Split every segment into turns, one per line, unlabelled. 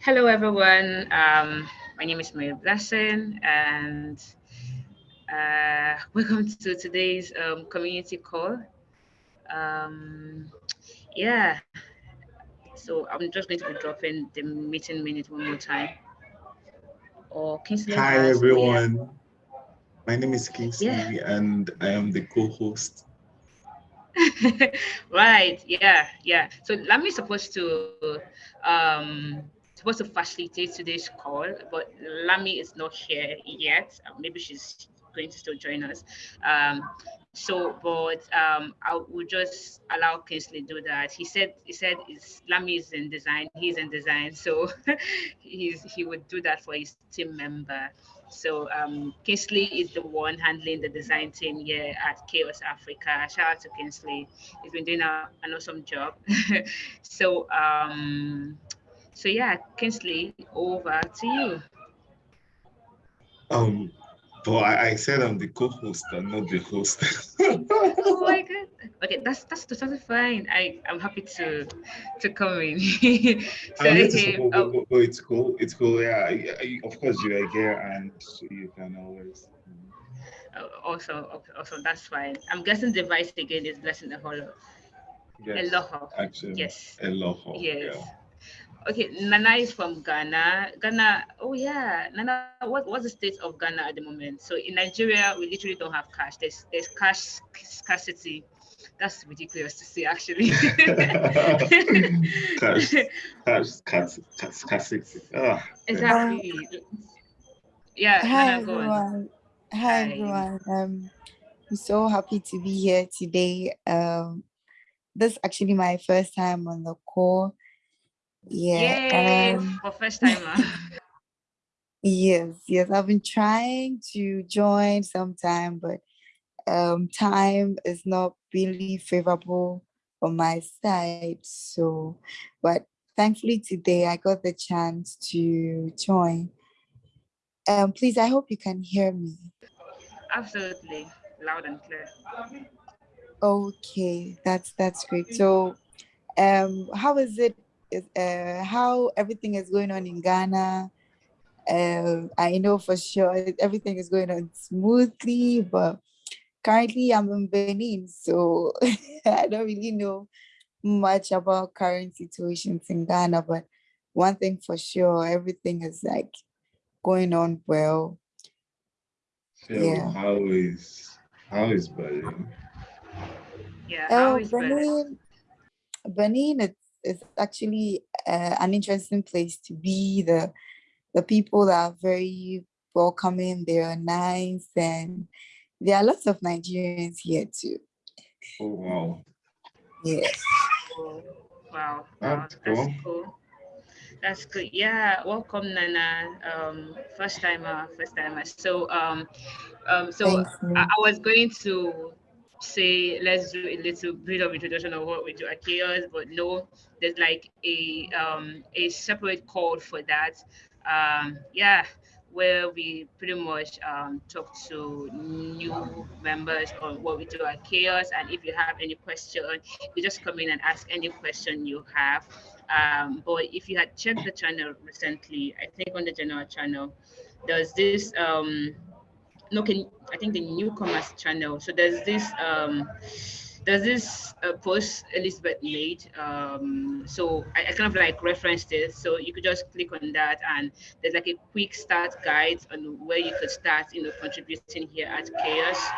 Hello, everyone. Um, my name is Mary Blessing, and uh, welcome to today's um, community call. Um, yeah, so I'm just going to be dropping the meeting minute one more time. Or Kingsley.
Hi, everyone. My name is Kingsley, yeah. and I am the co-host.
right. Yeah. Yeah. So Lami is supposed to um supposed to facilitate today's call, but Lami is not here yet. Uh, maybe she's going to still join us. Um, so, but um, I will just allow Kingsley to do that. He said he said is Lami is in design. He's in design, so he's he would do that for his team member. So um, Kingsley is the one handling the design team here at CHAOSS Africa. Shout out to Kingsley. He's been doing a, an awesome job. so um, so yeah, Kingsley, over to you.
Um, but I, I said I'm the co-host and not the host.
oh my god. Okay, that's that's totally fine. I I'm happy to to come in.
so, hey, oh, oh, oh, it's cool. It's cool. Yeah, of course you are here and you can always.
Oh, also, also that's fine. I'm guessing the vice again is blessing the whole of.
Yes, Eloho. Actually,
yes.
Eloho.
Yes. Yeah. Okay, Nana is from Ghana. Ghana, oh yeah, Nana, what, what's the state of Ghana at the moment? So in Nigeria, we literally don't have cash. There's there's cash scarcity. That's ridiculous to say, actually.
cash, cash, cash, scarcity. Oh,
exactly. Yeah.
Hi Nana, everyone. Hi, Hi everyone. Um, I'm so happy to be here today. Um, this is actually my first time on the call. Yeah.
Yay, um, for first timer.
yes, yes. I've been trying to join sometime, but um, time is not really favorable on my side. So, but thankfully today I got the chance to join. Um, please, I hope you can hear me.
Absolutely, loud and clear.
Okay, that's that's great. So, um, how is it uh, how everything is going on in Ghana. Uh, I know for sure everything is going on smoothly, but currently I'm in Benin, so I don't really know much about current situations in Ghana. But one thing for sure, everything is like going on well.
So yeah. How is how is Benin?
Yeah. How oh, is
Benin? Benin, it's it's actually uh, an interesting place to be. The the people are very welcoming. They are nice, and there are lots of Nigerians here too.
Oh wow!
Yes.
Wow. That's, wow. That's cool. That's good. Yeah, welcome, Nana. Um, first timer, first timer. So, um, um, so I, I, was going to say let's do a little bit of introduction of what we do at CHAOSS, but no, there's like a um, a separate call for that. Um, yeah, where we pretty much um, talk to new members on what we do at CHAOSS, and if you have any question, you just come in and ask any question you have. Um, but if you had checked the channel recently, I think on the general channel, there's this um, no, can I think the newcomers channel. So there's this um, there's this uh, post Elizabeth made. Um, so I, I, kind of like referenced it. So you could just click on that, and there's like a quick start guide on where you could start, you know, contributing here at CHAOSS.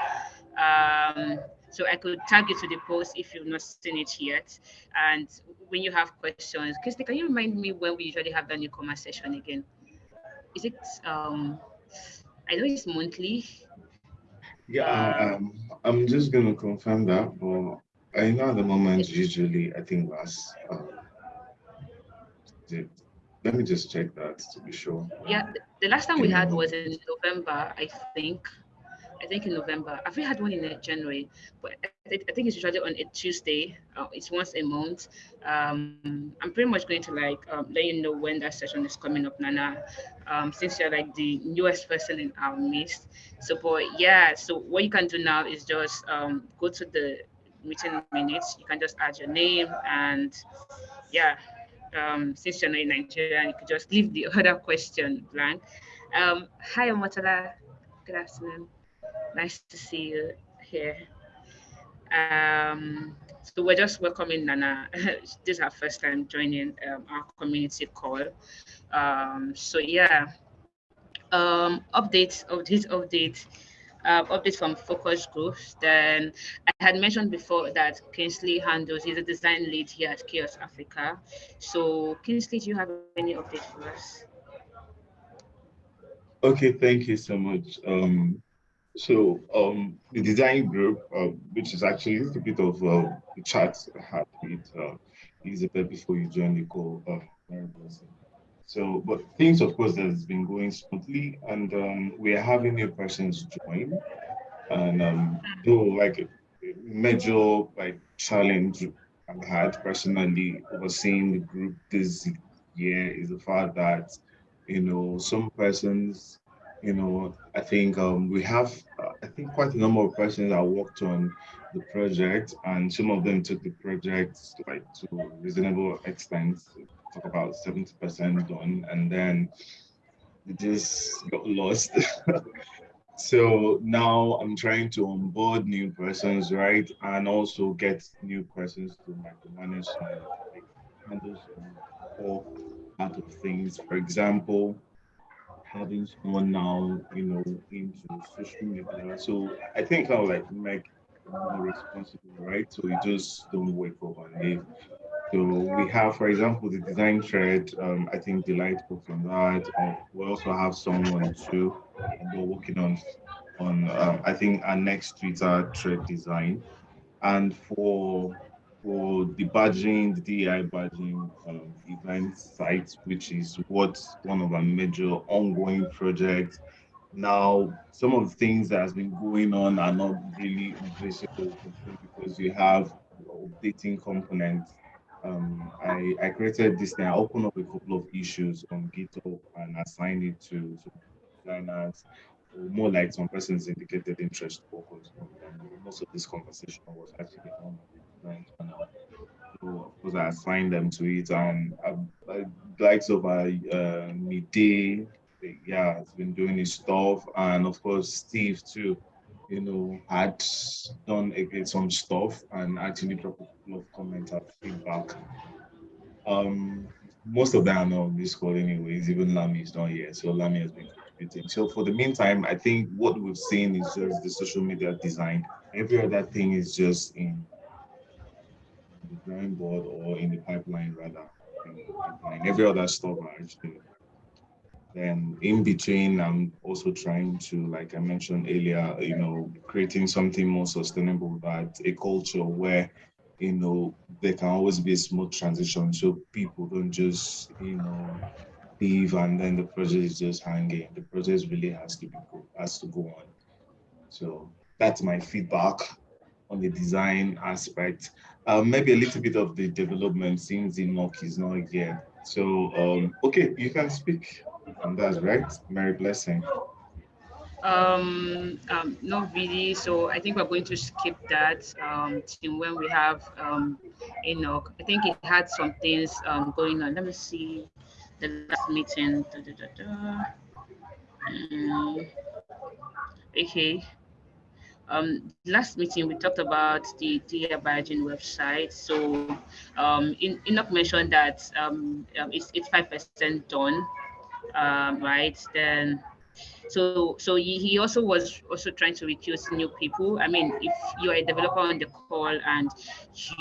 Um, so I could tag you to the post if you've not seen it yet. And when you have questions, Kirsty, can you remind me when we usually have the newcomer session again? Is it um I know it's monthly.
Yeah, um, I'm just gonna confirm that, but I know at the moment usually I think last. Uh, let me just check that to be sure.
Yeah, the last time we had was in November, I think. I think in November. I've had one in January, but I, I think it's usually on a Tuesday. Uh, it's once a month. Um, I'm pretty much going to like um, let you know when that session is coming up, Nana, um, since you're like the newest person in our midst. So, but yeah, so what you can do now is just um, go to the meeting minutes, you can just add your name and yeah, um, since you're not in Nigeria, you could just leave the other question blank. Um, hi, Omotala. Good afternoon. Nice to see you here. Um, so we're just welcoming Nana. this is her first time joining um, our community call. Um, so yeah, um, updates of this update, uh, updates from focus groups. Then I had mentioned before that Kingsley handles, he's a design lead here at CHAOSS Africa. So Kingsley, do you have any updates for us?
Okay, thank you so much. Um, so um, the design group, uh, which is actually a bit of uh, the chat I had with uh, Elizabeth before you joined the call. Uh, so, but things, of course, has been going smoothly, and um, we are having new persons join. And um, like a major like challenge I've had personally overseeing the group this year is the fact that you know some persons you know, I think um, we have, uh, I think quite a number of persons that worked on the project and some of them took the project like to reasonable extent, talk about 70% done, and then it just got lost. so now I'm trying to onboard new persons, right? And also get new persons to like manage like, handle some core part of things. For example, having someone now, you know, into social media. So I think I'll like make more responsible, right? So you just don't wake up and leave. So we have, for example, the design thread. Um, I think delightful from that. Uh, we also have someone too. We're working on on um, I think our next Twitter thread design, and for for the badging, the DEI badging um, event site, which is what one of our major ongoing projects. Now, some of the things that has been going on are not really visible because you have updating components. Um, I, I created this thing. I opened up a couple of issues on GitHub and assigned it to, to designers more like some persons indicated interest focus. most of this conversation was actually on of course I assigned them to it and I, likes of uh, uh midday, yeah, has been doing his stuff and of course Steve too, you know, had done some stuff and actually dropped a couple of comments and feedback. Um most of them are this call anyways, even Lami is not here. So Lami has been contributing. So for the meantime, I think what we've seen is just the social media design. Every other thing is just in drawing board or in the pipeline rather. Pipeline. Every other stuff actually. Then in between, I'm also trying to, like I mentioned earlier, you know, creating something more sustainable that a culture where you know there can always be a smooth transition so people don't just you know leave and then the project is just hanging the project really has to be has to go on so that's my feedback on the design aspect. Uh, maybe a little bit of the development since Enoch is not here. So, um, okay, you can speak on that, right? Mary Blessing.
Um, um, not really. So I think we're going to skip that um, when we have um, Enoch. I think it had some things um, going on. Let me see the last meeting. Da, da, da, um, okay um, last meeting we talked about the DEI badging website. So um, in, Enoch mentioned that um, um it's it's five percent done, um, right? Then so so he, also was also trying to recruit new people. I mean, if you are a developer on the call and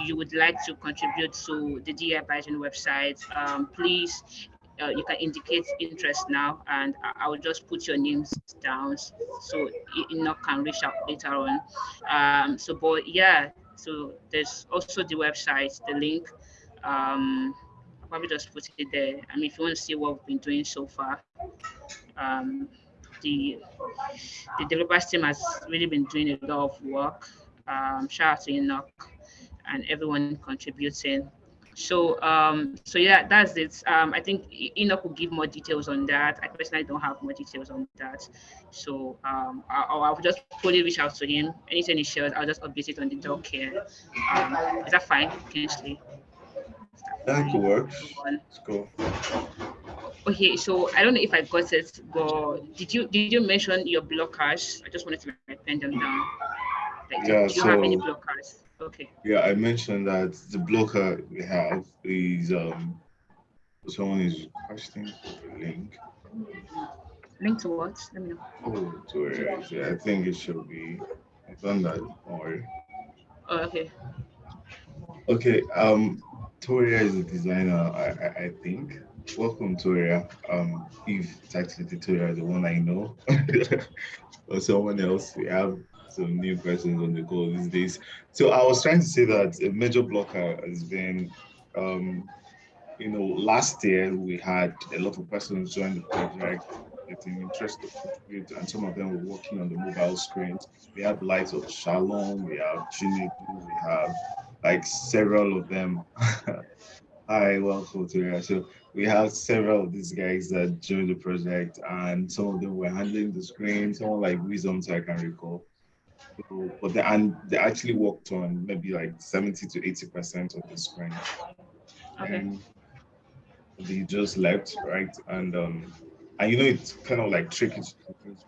you would like to contribute to the badging website, um, please uh, you can indicate interest now and I, will just put your names down so Enoch can reach out later on. Um, so, but yeah, so there's also the website, the link. Um, I'll probably just put it there. I mean, if you want to see what we've been doing so far, um, the the developers team has really been doing a lot of work. Um, shout out to Enoch and everyone contributing so um so yeah that's it. Um i think enoch will give more details on that. I personally don't have more details on that. So um i'll, I'll just fully reach out to him. Anything he shares i'll just update it on the dog care. Um is that fine? Kingsley?
that could work let's go.
Okay so i don't know if i got it but did you did you mention your blockers? I just wanted to pen them down. Like, yeah, do you so, have any blockers Okay.
Yeah, I mentioned that the blocker we have is um someone is requesting a link.
Link to what? Let me know.
Oh, to it. Yeah, I think it should be. I've done that. Don't.
Oh, okay.
Okay. Um, Toria is a designer. I I, I think. Welcome, Toria. Um, if it's Toria, the one I know, or someone else, we have some new persons on the call these days. So I was trying to say that a major blocker has been, um, you know, last year we had a lot of persons join the project getting interested and some of them were working on the mobile screens. We have Lights of Shalom, we have Chinedu, we have like several of them. Hi, welcome to here. So we have several of these guys that joined the project, and some of them were handling the screen, someone like Wisdom, so I can recall. So, but they, and they actually worked on maybe like 70 to 80 percent of the screen.
Okay. And
they just left, right? And um, and you know it's kind of like tricky to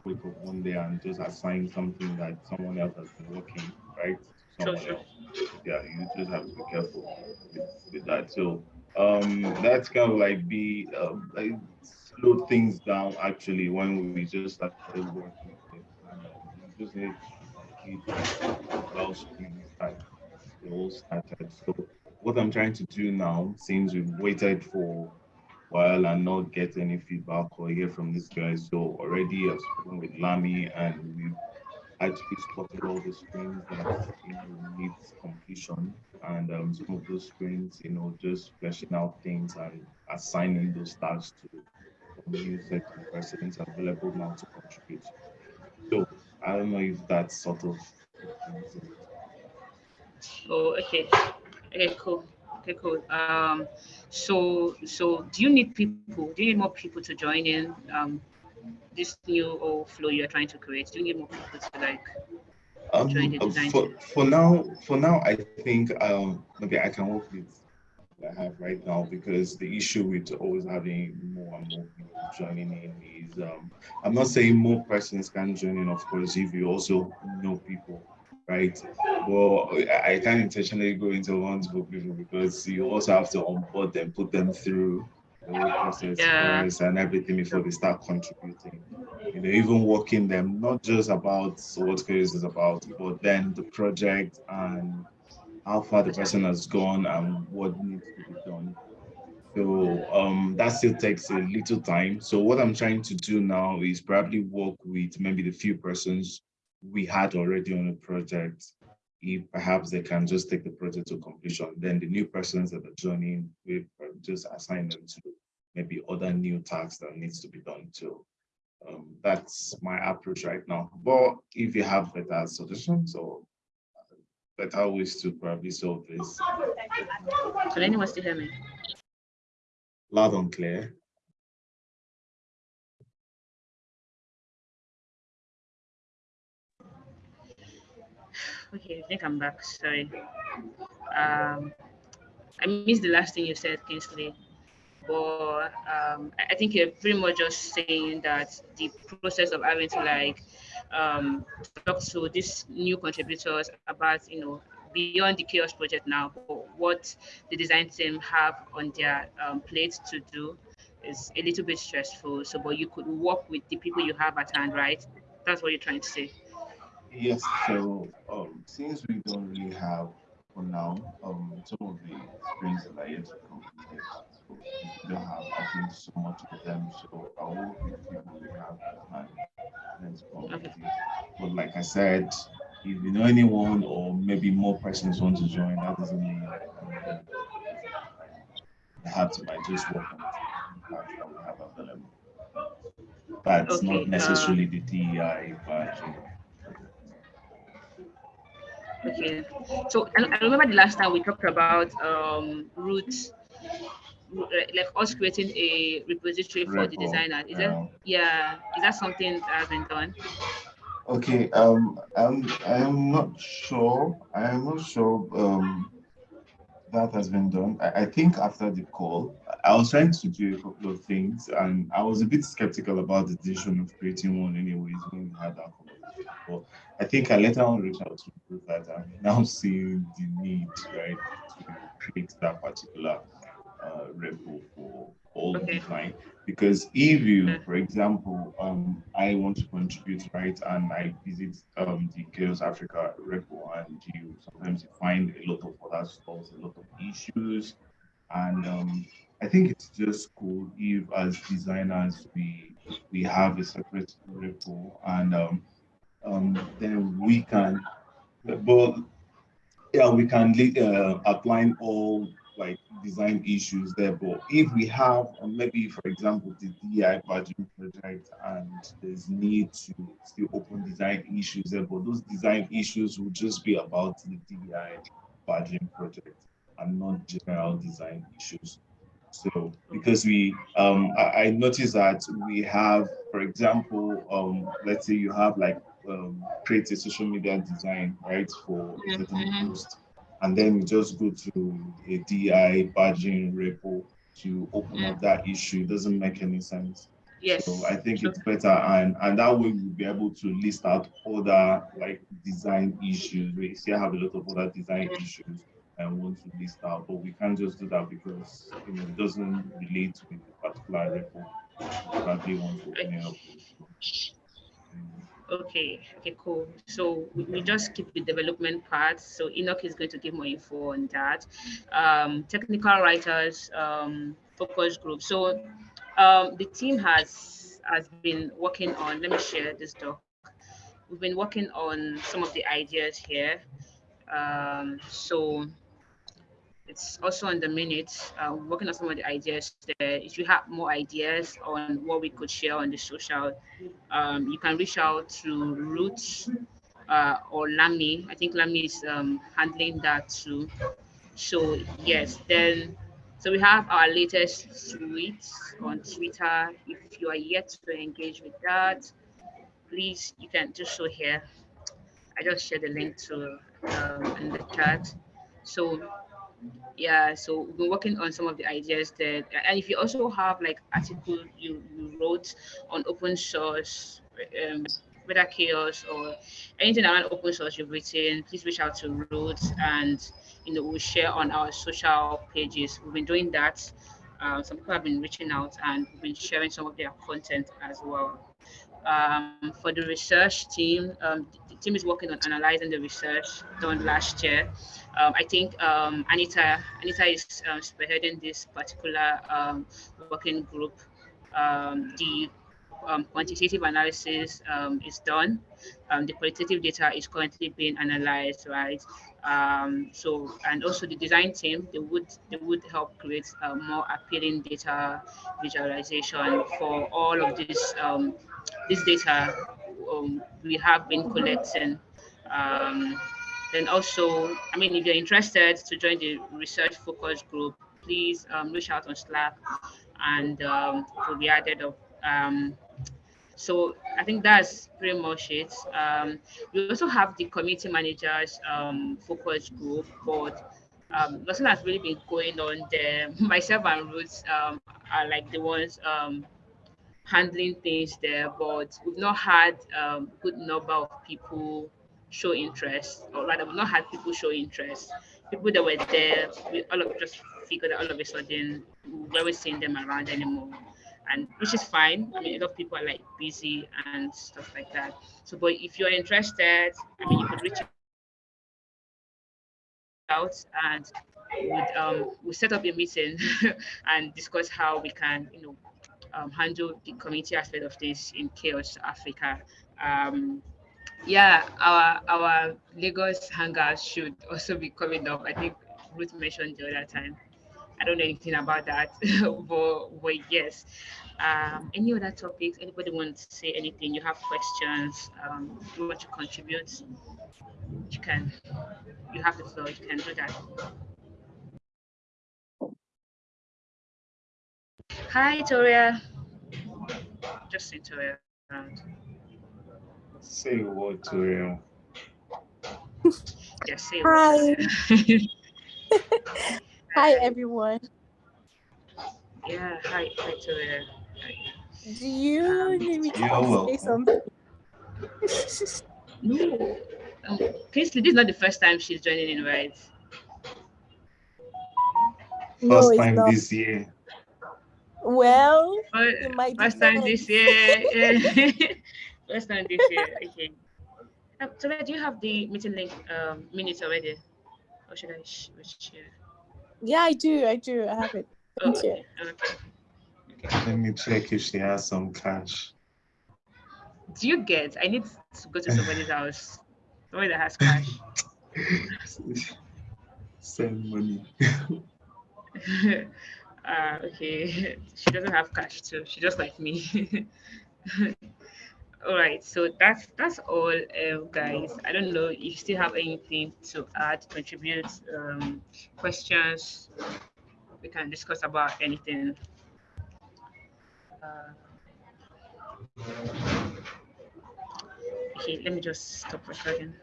wake up one day and just assign something that someone else has been working, right?
Sure, sure.
Yeah, you just have to be careful with, with that. So um, that's kind of like be um, like slow things down actually when we just started working. Uh, just need all started. So what I'm trying to do now, since we've waited for while and not get any feedback or hear from these guys, so already I've spoken with Lami and we've actually spotted all the screens that needs completion and um, some of those screens, you know, just fleshing out things and assigning those tasks to set of persons available now to contribute. So I don't know if that's sort of.
Oh, okay. Okay, cool. Okay, cool. Um, so, so do you need people? Do you need more people to join in um, this new or flow you're trying to create? Do you need more people to like um, design?
For, for now, for now, I think um, maybe I can work with what I have right now because the issue with always having more and more people joining in is um, I'm not saying more persons can join in, of course, if you also know people, right? Well, I can't intentionally go into ones for people because you also have to onboard them, put them through the whole process yeah. and everything before they start contributing. You know, even working them, not just about what CHAOSS is about, but then the project and how far the person has gone and what needs to be done. So um, that still takes a little time. So what I'm trying to do now is probably work with maybe the few persons we had already on the project. If perhaps they can just take the project to completion, then the new persons that are joining, we just assign them to maybe other new tasks that needs to be done too. Um, that's my approach right now. But if you have better solutions or better ways to probably solve this.
Can anyone still hear me?
Loud and clear.
Okay, I think I'm back. Sorry. Um, I missed the last thing you said, Kingsley. But um, I think you're pretty much just saying that the process of having to like um, talk to these new contributors about, you know, beyond the CHAOSS project now, what the design team have on their um, plate to do is a little bit stressful. So, but you could work with the people you have at hand, right? That's what you're trying to say.
Yes. So, um, since we don't really have for now, um, some of the screens that are yet to complete, don't have, I think, so much of them. So, I will be people we have at hand. Okay. But like I said, if you know anyone or maybe more persons want to join, that doesn't mean they have to like just work on that we have available. That's okay, not necessarily uh, the DEI badge.
Okay. So I, remember the last time we talked about um, roots, like us creating a repository for the designer. Is yeah. that yeah? Is that something that has been done?
Okay. Um. I'm. I'm not sure. I am not sure. Um. That has been done. I, I think after the call, I was trying to do a couple of things, and I was a bit skeptical about the decision of creating one, anyways, when we had that. But I think I later on reached out to prove that I'm now seeing the need, right, to create that particular uh, repo for all okay. design. Because if you, for example, um, I want to contribute, right, and I visit um, the CHAOSS Africa repo, and you sometimes you find a lot of other stuff, a lot of issues, and um, I think it's just cool if, as designers, we we have a separate repo, and um, um, then we can, but yeah, we can uh, apply all like design issues there. But if we have maybe, for example, the DI badging project and there's need to still open design issues there, but those design issues will just be about the DI badging project and not general design issues. So because we, um, I, I noticed that we have, for example, um, let's say you have like um, create a social media design, right, for a certain post, and then you just go to a DI badging repo to open mm. up that issue. It doesn't make any sense.
Yes.
So I think it's better, and and that way we'll be able to list out other like design issues. We still have a lot of other design mm. issues and want to list out, but we can't just do that because you know it doesn't relate to a particular repo that they want to open up.
Okay, okay, cool. So we, just keep the development part. So Enoch is going to give more info on that. Um, technical writers, um, focus group. So um, the team has has been working on. Let me share this doc. We've been working on some of the ideas here. Um, so it's also on the minutes, uh, working on some of the ideas there. If you have more ideas on what we could share on the social, um, you can reach out to Roots uh, or Lami. I think Lami is um, handling that too. So yes, then, so we have our latest tweets on Twitter. If you are yet to engage with that, please, you can do so here. I just shared the link to um, in the chat. So yeah so we've been working on some of the ideas that and if you also have like article you, you wrote on open source um whether CHAOSS or anything around open source you've written please reach out to roots and you know we'll share on our social pages. We've been doing that. Uh, some people have been reaching out and we've been sharing some of their content as well. Um, for the research team, um, the team is working on analyzing the research done last year. Um, I think um, Anita Anita is um, spearheading this particular um, working group. the quantitative analysis is done. the qualitative data is currently being analyzed, right? so and also the design team they would they would help create a more appealing data visualization for all of these this data um, we have been collecting. Um, then also, I mean, if you're interested to join the research focus group, please um, reach out on Slack and um, will be added up. Um, so I think that's pretty much it. Um, we also have the community managers um, focus group, but um, nothing has really been going on there. Myself and Ruth um, are like the ones um, handling things there, but we've not had um, good number of people show interest, or rather, we've not had people show interest. People that were there, we all of just figured that all of a sudden we weren't seeing them around anymore, and which is fine. I mean, a lot of people are like busy and stuff like that. So, but if you're interested, I mean, you could reach out and would um, we'll set up a meeting and discuss how we can, you know, um, handle the community aspect of this in CHAOSS Africa. Um, yeah, our our Lagos hangar should also be coming up. I think Ruth mentioned the other time. I don't know anything about that, but, but yes. Um, any other topics? Anybody want to say anything? You have questions? Um, you want to contribute? You can. You have the floor. You can do that. Hi, Toria. Just say Toria around.
Say what, Toria?
Just say
Hi. hi, everyone.
Yeah, hi, hi, Toria.
Do you
Um,
need me to
You're
say something?
No. Um, Kingsley, this is not the first time she's joining in, right?
no,
First
it's
time
not.
this year.
Well,
Fir-
it might
First time this year. First time this year. Okay. Um, so, do you have the meeting link um, minutes already? Or should I share?
Yeah, I do. I do. I have it.
Oh,
Thank you.
okay. okay.
Let me check if she has some cash.
Do you get? I need to go to somebody's house. Somebody that has cash.
Send money.
Uh, okay. She doesn't have cash too. She just like me. all right. So that's that's all, um, guys. I don't know if you still have anything to add, contribute, um, questions. We can discuss about anything. Uh, okay, let me just stop recording.